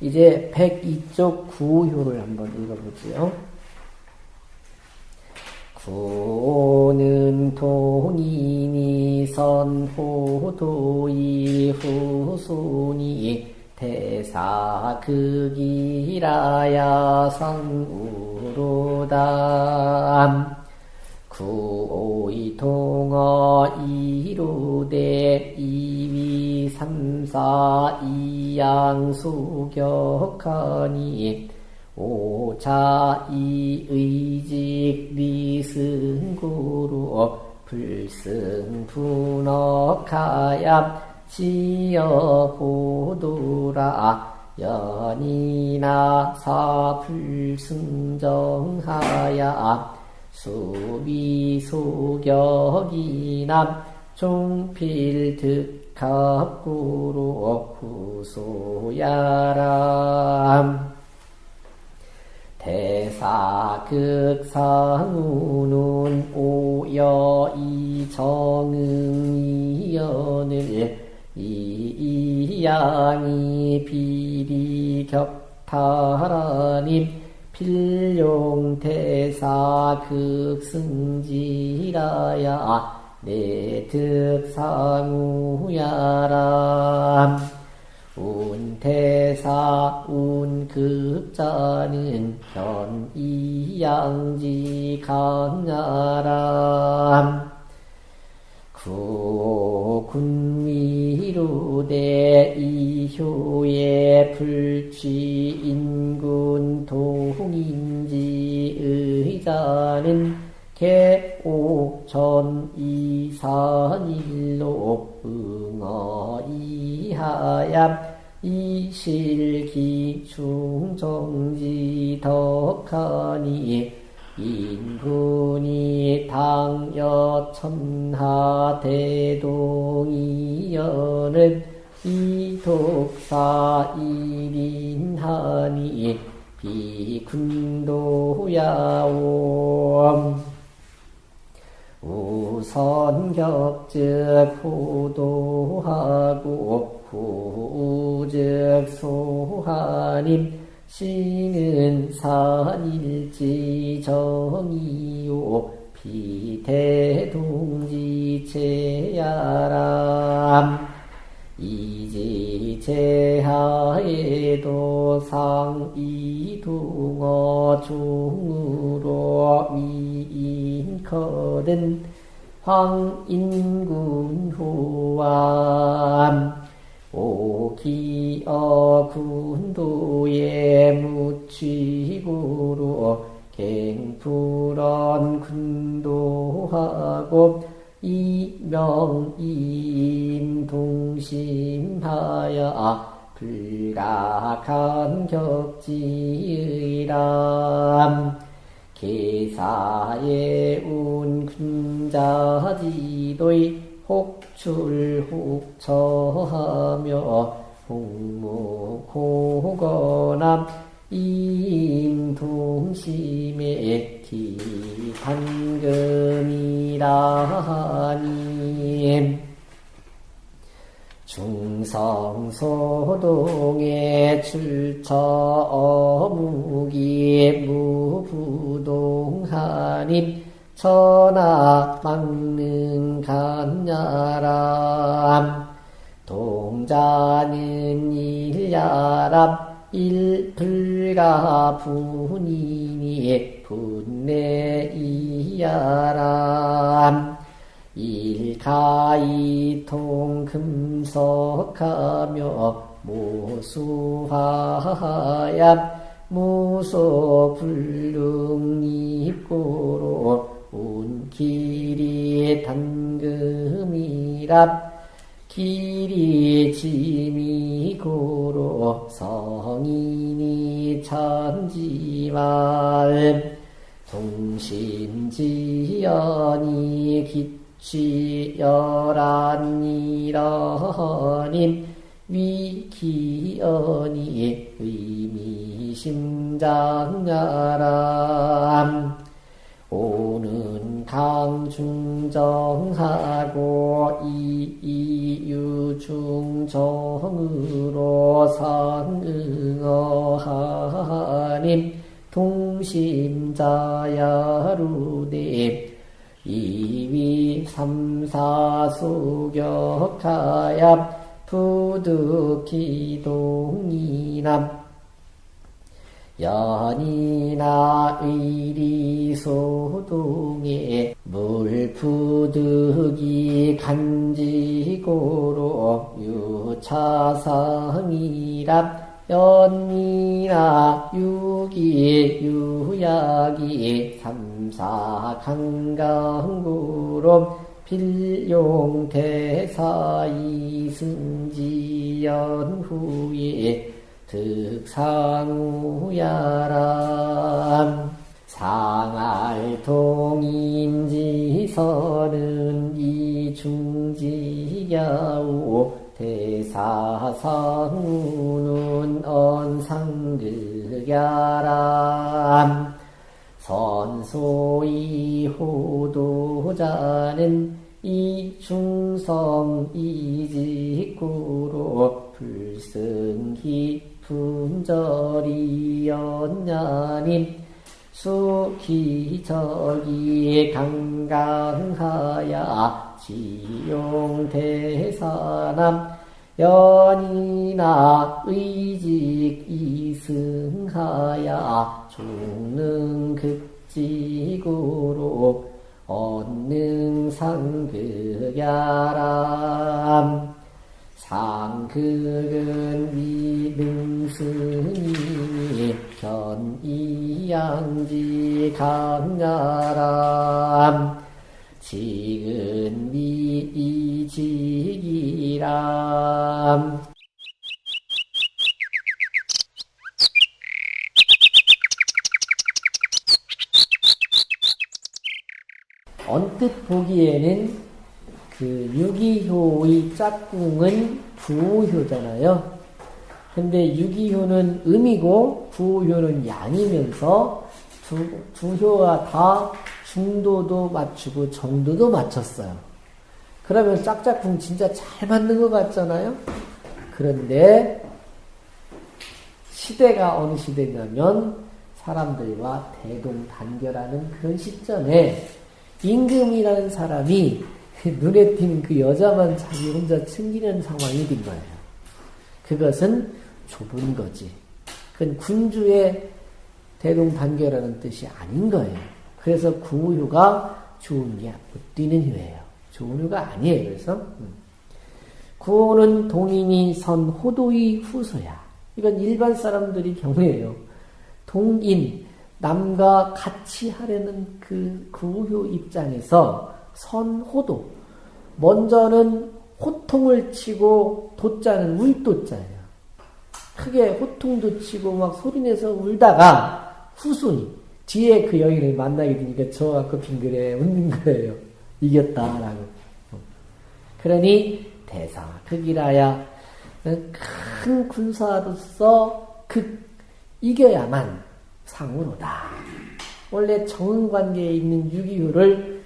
이제 102쪽 구효를 한번 읽어보지요. 구는 동인이 선호도이 후손이 대사 극이라야 성우로담 구오이 동어 이로대 이위 삼사 이양 수격하니 오차 이의직 미승구로 불승분억하야 지여보도라. 연이나 사불승정하야 수비소격이남 종필득 합구로 후소야람. 대사극상우는 오여이 정응이연을 이양이 비리격타라님 필용대사 극승지라야 내득상우야람 운대사 운급자는 현이양지 강야람 구군미루대 이효의 불취 인군 동인지 의자는 개 오전 이산일로 응어 이하야 이실기 중정지 덕하니 인군이 당여 천하 대동이여는. 이독사 일인하니 비군도야옴 우선격즉 호도하고 후즉 소하님 시는 산일지 정이요 비대동지체야람 이지제하에 도 상이둥어 중으로 위인거든 황인군호암 오기어 군도에 묻히고로 갱풀언 군도하고 이명인 동심하여 불가한 격지의람. 계사의 운군자지도의 혹출혹처하며 홍무호거남 임동심의 기탄금이라니 중 성소동의 출처 어묵이 무부동하님 천하 막는 간야람 동자는 일야람 일불가 분이니 분내 이야람 일가이 통금석하며 모수하야 무소 불능입고로 운길이 단금이랍 길이 지미고로 성인이 천지말 동심지연이 기 취열한이러님 위기연이 의미심장야람. 오는 강중정하고 이이유중정으로 상응어하님 동심자야루님 이위 삼사수격하야 부득기동이남. 연이나 의리소동에 물푸득이 간지고로 유차상이랍 연이나 유기 유약이 삼 사 강강구로 필용대사 이승지연 후에 득상우야람 상알통인지서는 이중지야우 대사상우는 언상극야람 선소이 호도자는 이중성 이직구로 불승기 분절이연냐님 수기적이 강강하야 지용대사남 연이나 의직 이승하야 중능극지구로 언능상극야람. 상극은 위능스니 견이양지 강야람 지근 미이지기람 언뜻 보기에는 그 유기효의 짝꿍은 부호효잖아요. 근데 유기효는 음이고 부호효는 양이면서 두, 두 효가 다 중도도 맞추고 정도도 맞췄어요. 그러면 짝짝꿍 진짜 잘 맞는 것 같잖아요. 그런데 시대가 어느 시대냐면 사람들과 대동단결하는 그런 시점에 임금이라는 사람이 눈에 띄는 그 여자만 자기 혼자 챙기는 상황이 된 거예요. 그것은 좁은 거지. 그건 군주의 대동단결하는 뜻이 아닌 거예요. 그래서 구호가 좋은 게못 뛰는 효예요. 좋은 효가 아니에요. 그래서 음. 구호는 동인이 선 호도의 후소야. 이건 일반 사람들이 경우에요. 동인 남과 같이 하려는 그 구효 입장에서 선 호도 먼저는 호통을 치고 도자는 울도자예요. 크게 호통도 치고 막 소리내서 울다가 후손이 뒤에 그 여인을 만나게 되니까 저가 그 빙글에 웃는 거예요. 이겼다라고. 그러니 대사 극이라야 큰 군사로서 극 이겨야만 상으로다. 원래 정은 관계에 있는 유기효를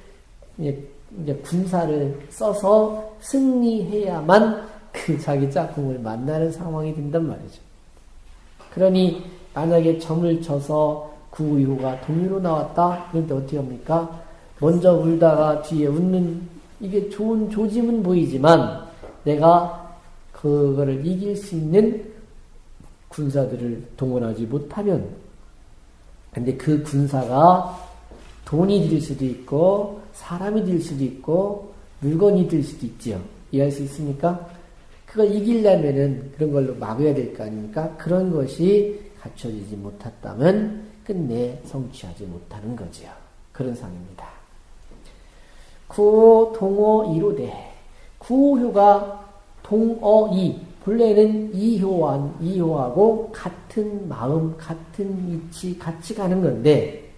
이제, 이제 군사를 써서 승리해야만 그 자기 짝꿍을 만나는 상황이 된단 말이죠. 그러니 만약에 점을 쳐서 구유호가 동의로 나왔다? 그런데 어떻게 합니까? 먼저 울다가 뒤에 웃는 이게 좋은 조짐은 보이지만 내가 그거를 이길 수 있는 군사들을 동원하지 못하면 근데 그 군사가 돈이 될 수도 있고 사람이 될 수도 있고 물건이 될 수도 있지요. 이해할 수 있습니까? 그걸 이기려면은 그런 걸로 막아야 될 거 아닙니까? 그런 것이 갖춰지지 못했다면 끝내 성취하지 못하는 거지요. 그런 상입니다. 구호, 동호, 이로대. 구호효가 동어이. 본래는 이효와, 이효하고 같은 마음, 같은 위치, 같이 가는 건데,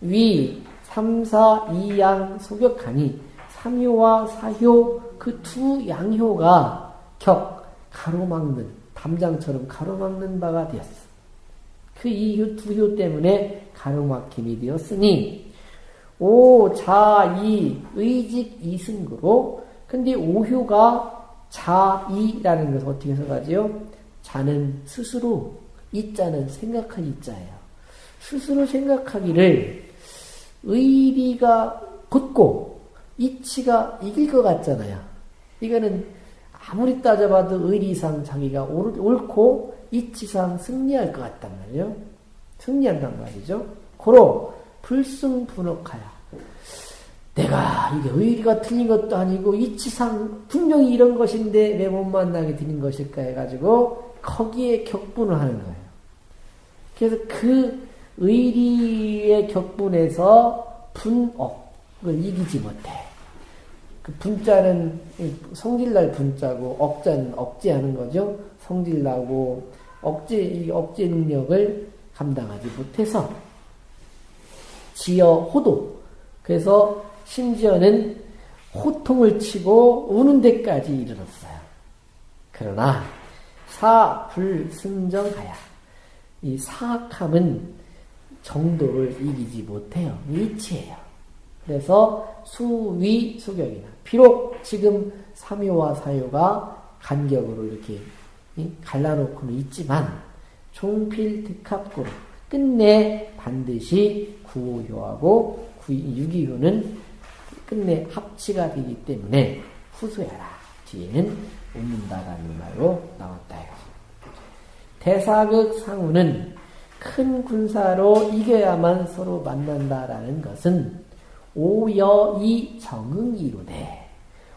위, 삼사, 이양, 소격하니, 삼효와 사효, 그 두 양효가 격, 가로막는, 담장처럼 가로막는 바가 되었어. 그 이효, 두효 때문에 가로막힘이 되었으니, 오, 자, 이, 의직, 이승구로, 근데 오효가 자 이라는 것을 어떻게 해석하지요? 자는 스스로 이 자는 생각할 이 자예요. 스스로 생각하기를 의리가 굳고 이치가 이길 것 같잖아요. 이거는 아무리 따져봐도 의리상 자기가 옳고 이치상 승리할 것 같단 말이에요. 승리한단 말이죠. 고로 불승분옥하야. 내가 이게 의리가 틀린 것도 아니고 이치상 분명히 이런 것인데 왜 못 만나게 되는 것일까 해가지고 거기에 격분을 하는 거예요. 그래서 그 의리의 격분에서 분억을 이기지 못해. 그 분자는 성질날 분자고 억자는 억제하는 거죠. 성질나고 억제 억제 능력을 감당하지 못해서 지어 호도. 그래서 심지어는 호통을 치고 우는 데까지 이르렀어요. 그러나 사불승정하야. 이 사악함은 정도를 이기지 못해요. 위치예요. 그래서 수위 수격이나 비록 지금 삼요와 사요가 간격으로 이렇게 갈라놓고는 있지만 종필특합구로 끝내 반드시 구호효하고 유기효는 끝내 합치가 되기 때문에 후소해라. 뒤에는 웃는다라는 말로 나왔다. 대사극 상우는 큰 군사로 이겨야만 서로 만난다라는 것은 오여이 정응이로되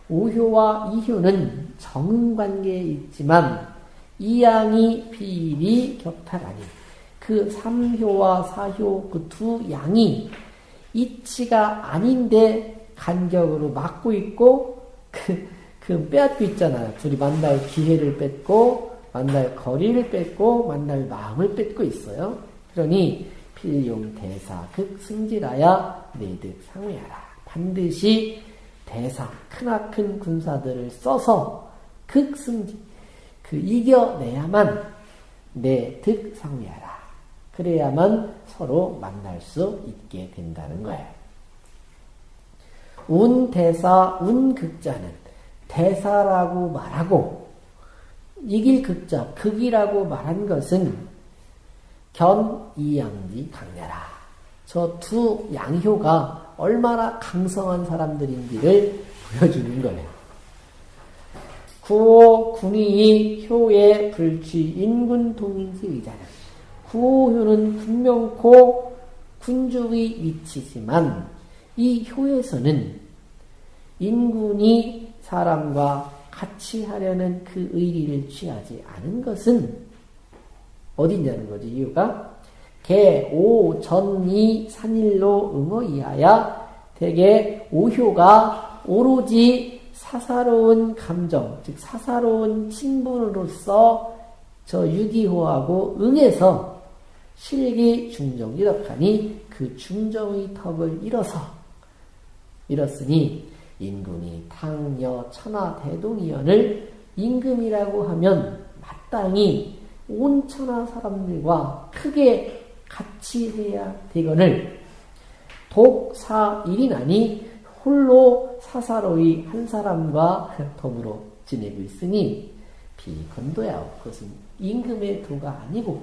오효와 이효는 정응관계에 있지만 이양이 비일이 격탈하니 그 삼효와 사효 그 두 양이 이치가 아닌데 간격으로 막고 있고 그, 그 빼앗고 있잖아요. 둘이 만날 기회를 뺏고 만날 거리를 뺏고 만날 마음을 뺏고 있어요. 그러니 필용 대사 극 승질하야 내득 상회하라. 반드시 대사 크나큰 군사들을 써서 극승질 그 이겨내야만 내 득 상회하라. 그래야만 서로 만날 수 있게 된다는 거예요. 운대사, 운극자는 대사라고 말하고 이길 극자, 극이라고 말한 것은 견이양지 강렬하. 저두 양효가 얼마나 강성한 사람들인지를 보여주는 거예요. 구호 군이 효의 불취 인군 동인지 의자는 구호효는 분명코 군주의 위치지만 이 효에서는 인군이 사람과 같이 하려는 그 의리를 취하지 않은 것은 어디냐는 거지, 이유가? 개, 오, 전, 이, 산일로 응어 이하야 대개 오효가 오로지 사사로운 감정, 즉 사사로운 친분으로서 저 유기호하고 응해서 실기 중정 이덕하니 그 중정의 턱을 잃어서 잃었으니 인군이 탕여 천하 대동이연을 임금이라고 하면 마땅히 온 천하 사람들과 크게 같이 해야 되거늘 독사 일이나니 홀로 사사로이 한 사람과 더불어 지내고 있으니 비건도야 그것은 임금의 도가 아니고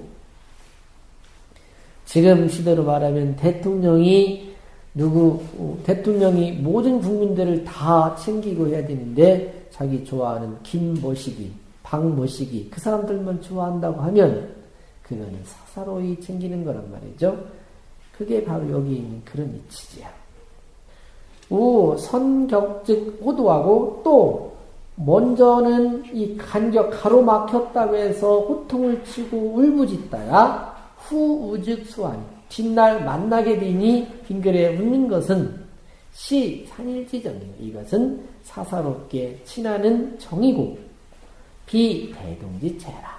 지금 시대로 말하면 대통령이 누구 어, 대통령이 모든 국민들을 다 챙기고 해야 되는데 자기 좋아하는 김모시기, 박모시기 그 사람들만 좋아한다고 하면 그거는 사사로이 챙기는 거란 말이죠. 그게 바로 여기 있는 그런 이치지요. 우 선격즉 호도하고 또 먼저는 이 간격 가로막혔다고 해서 호통을 치고 울부짖다가 후 우즉 수환 뒷날 만나게 되니 빙글에 웃는 것은 시 산일지정이에요. 이것은 사사롭게 친하는 정이고 비 대동지체라.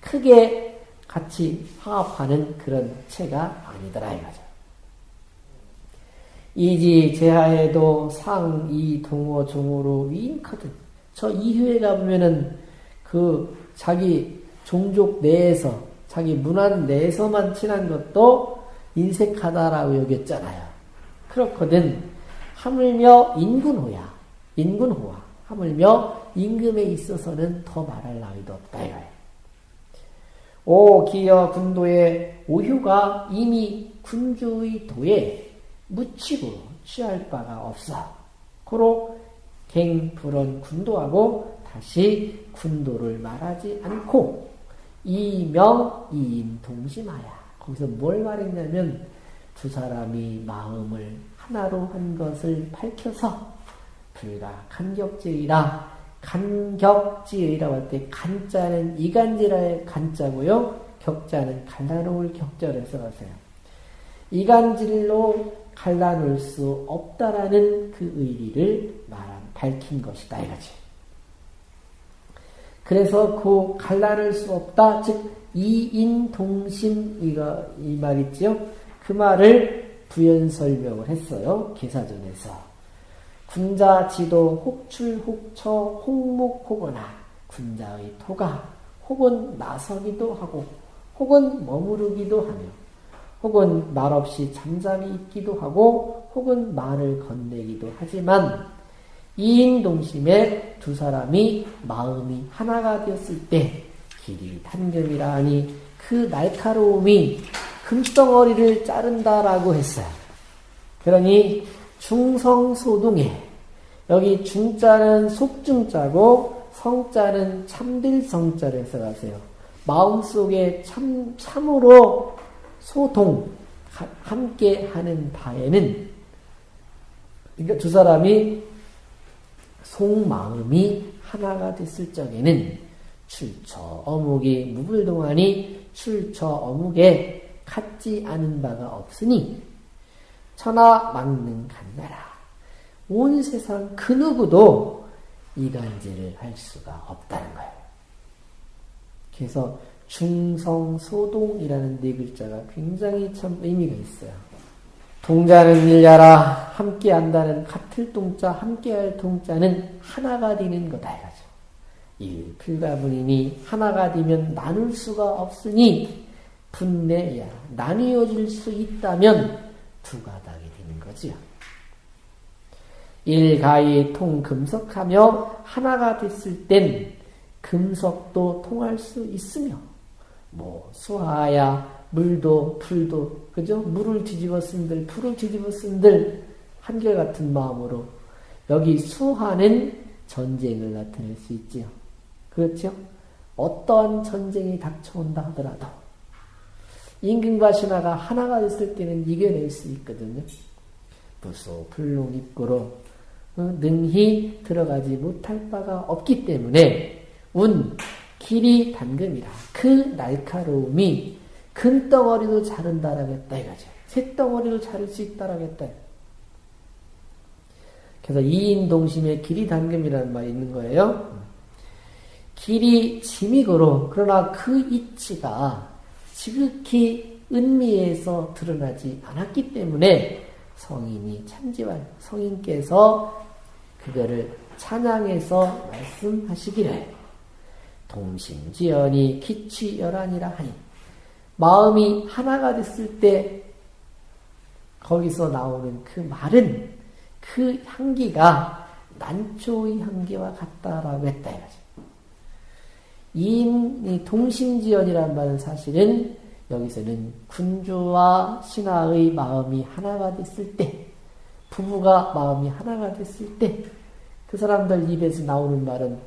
크게 같이 화합하는 그런 체가 아니더라 이거죠. 이지 제하에도 상, 이, 동호, 종으로 위인커든. 저 이후에 가보면은 그 자기 종족 내에서, 자기 문안 내에서만 친한 것도 인색하다라고 여겼잖아요. 그렇거든. 하물며 인군호야. 인군호와. 하물며 임금에 있어서는 더 말할 나위도 없다. 오 기여 군도의 오효가 이미 군주의 도에 묻히고 취할 바가 없어. 고로 갱불원 군도하고 다시 군도를 말하지 않고 이명 이임 동심하야. 거기서 뭘 말했냐면 두 사람이 마음을 하나로 한 것을 밝혀서 불가 간격제이라 간격지의라고 할 때 간자는 이간지라의 간자고요. 격자는 갈라놓을 격자를 써가세요. 이간질로 갈라놓을 수 없다라는 그 의리를 말한 밝힌 것이다 이거지. 그래서 그 갈라낼 수 없다 즉 이인 동심 이거 이 말 있지요. 그 말을 부연 설명을 했어요. 기사전에서. 군자 지도 혹출 혹처 혹목 혹거나 군자의 토가 혹은 나서기도 하고 혹은 머무르기도 하며 혹은 말없이 잠잠히 있기도 하고 혹은 말을 건네기도 하지만 이인 동심에 두 사람이 마음이 하나가 되었을 때 길이 단금이라 하니 그 날카로움이 금덩어리를 자른다라고 했어요. 그러니 중성소동에 여기 중자는 속중자고 성자는 참들 성자를 써가세요. 마음속에 참, 참으로 소동, 함께 하는 바에는, 그러니까 두 사람이 속마음이 하나가 됐을 적에는 출처 어묵이 무불동하니 출처 어묵에 같지 않은 바가 없으니 천하 막는 간나라. 온 세상 그 누구도 이간질을 할 수가 없다는 거예요. 그래서 중성소동이라는 네 글자가 굉장히 참 의미가 있어요. 동자는 일야라 함께 한다는 같을 동자 함께할 동자는 하나가 되는 거다 이거죠. 일 필가분이니 하나가 되면 나눌 수가 없으니 분내야 나뉘어질 수 있다면 두 가닥이 되는 거지요. 일가히 통금속하며 하나가 됐을 땐 금속도 통할 수 있으며 뭐 수하야 물도 풀도 그죠 물을 뒤집어 쓴들 풀을 뒤집어 쓴들 한결같은 마음으로 여기 수하는 전쟁을 나타낼 수 있지요. 그렇죠? 어떠한 전쟁이 닥쳐온다 하더라도 임금과 신하가 하나가 됐을 때는 이겨낼 수 있거든요. 부소 불능 입고로 어, 능히 들어가지 못할 바가 없기 때문에 운 길이 단금이라 그 날카로움이 큰 덩어리도 자른다라겠다 이거죠. 새 덩어리도 자를 수 있다라겠다. 그래서 이인동심의 길이 단금이라는 말이 있는 거예요. 길이 짐이고로 그러나 그 이치가 지극히 은미에서 드러나지 않았기 때문에 성인이 참지만 성인께서 그거를 찬양해서 말씀하시기를 동심지연이 기취열한이라 하니 마음이 하나가 됐을 때 거기서 나오는 그 말은 그 향기가 난초의 향기와 같다라고 했다 이거죠. 이 동심지연이라는 말은 사실은 여기서는 군주와 신하의 마음이 하나가 됐을 때, 부부가 마음이 하나가 됐을 때, 그 사람들 입에서 나오는 말은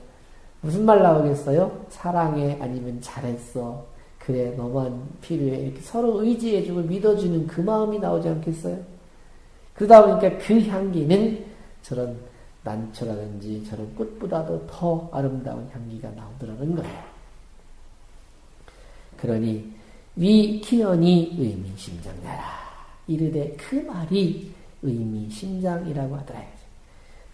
무슨 말 나오겠어요? 사랑해, 아니면 잘했어. 그래, 너만 필요해. 이렇게 서로 의지해주고 믿어주는 그 마음이 나오지 않겠어요? 그러다 보니까 그 향기는 저런 난초라든지 저런 꽃보다도 더 아름다운 향기가 나오더라는 거예요. 그러니 위키연이 의미심장나라 이르되 그 말이 의미심장이라고 하더라.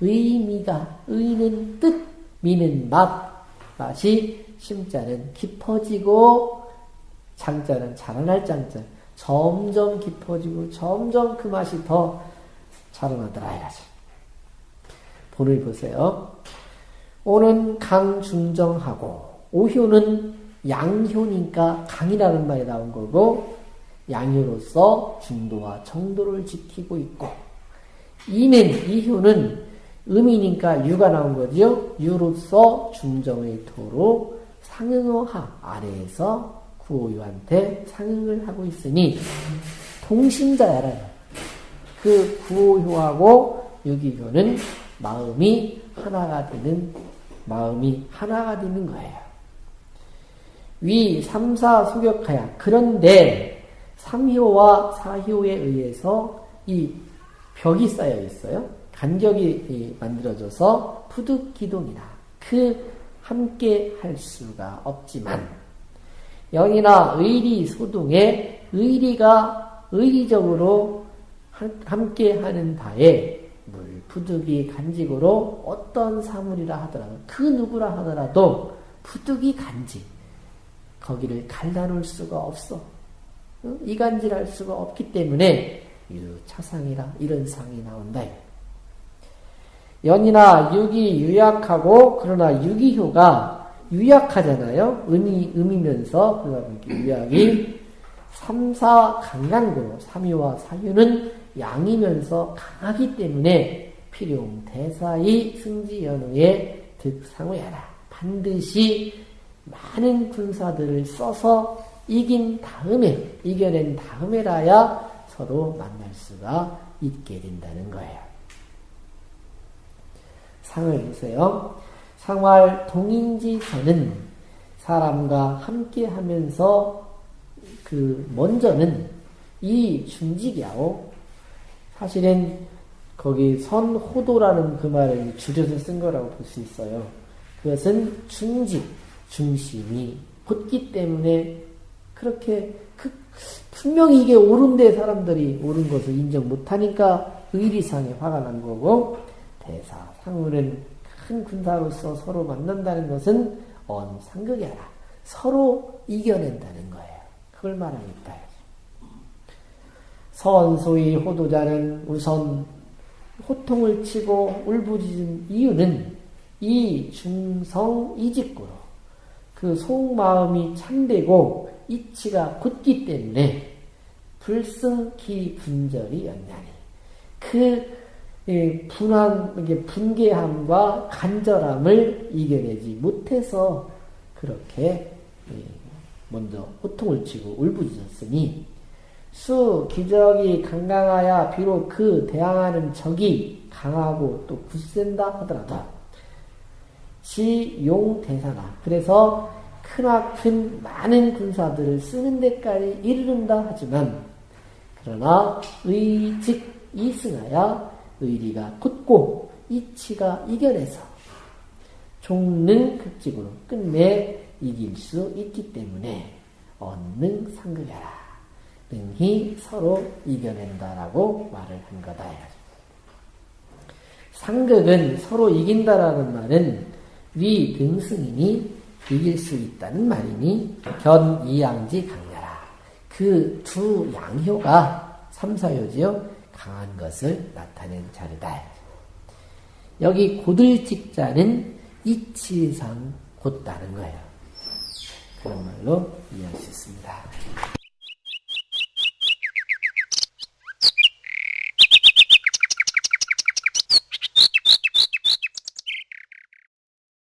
의미가 의는 뜻, 미는 맛, 맛이 심자는 깊어지고 장자는 자라날 장자. 점점 깊어지고 점점 그 맛이 더 자라나더라 이거지. 본을 보세요. 오는 강중정하고 오효는 양효니까 강이라는 말이 나온 거고 양효로서 중도와 정도를 지키고 있고 이는 이효는 음이니까 유가 나온 거죠. 유로서 중정의 토로 상응어하 아래에서 구호유한테 상응을 하고 있으니 동심자야라. 그 구호효하고 유기효는 마음이 하나가 되는 마음이 하나가 되는 거예요. 위 3, 4 소격하야. 그런데 3효와 4효에 의해서 이 벽이 쌓여 있어요. 간격이 만들어져서 푸득기동이다. 그 함께 할 수가 없지만 영이나 의리 소동에 의리가 의리적으로 함께 하는 바에 물 푸득이 간직으로 어떤 사물이라 하더라도 그 누구라 하더라도 푸득이 간직 거기를 갈라놓을 수가 없어 이간질할 수가 없기 때문에 유차상이라 이런 상이 나온다. 연이나 육이 유약하고 그러나 유기효가 유약하잖아요. 음이 음이면서 그러다 유약이 3, 4 강강구로 3유와 4유는 양이면서 강하기 때문에 필용 대사의 승지연우의 득상우야라 반드시 많은 군사들을 써서 이긴 다음에 이겨낸 다음에라야 서로 만날 수가 있게 된다는 거예요. 상을 보세요. 상활 동인지서는 사람과 함께 하면서 그 먼저는 이 중직이야오. 사실은 거기 선호도라는 그 말을 줄여서 쓴 거라고 볼 수 있어요. 그것은 중직, 중심이 곧기 때문에 그렇게 그 분명히 이게 옳은데 사람들이 옳은 것을 인정 못하니까 의리상에 화가 난 거고 대사 상울은 큰 군사로서 서로 만난다는 것은 언 상극이라 서로 이겨낸다는 거예요. 그걸 말합니다. 선소의 호도자는 우선 호통을 치고 울부짖은 이유는 이 중성 이직구로 그 속마음이 참되고 이치가 굳기 때문에 불승기 분절이 연냐니 그 분한, 분개함과 간절함을 이겨내지 못해서 그렇게 먼저 호통을 치고 울부짖었으니 수 기적이 강강하야 비록 그 대항하는 적이 강하고 또 굳센다 하더라도 지용 대사나 그래서 크나큰 많은 군사들을 쓰는 데까지 이르른다 하지만 그러나 의직 이승하야 의리가 굳고 이치가 이겨내서 종능 극직으로 끝내 이길 수 있기 때문에 언능 상극하라. 능히 서로 이겨낸다라고 말을 한 거다. 상극은 서로 이긴다라는 말은 위 등승이니 이길 수 있다는 말이니 견 이양지 강렬하. 그두 양효가 삼사효지요. 강한 것을 나타낸 자리다. 여기 고들직자는 이치상 곧다는 거예요. 그런 말로 이해할 수 있습니다.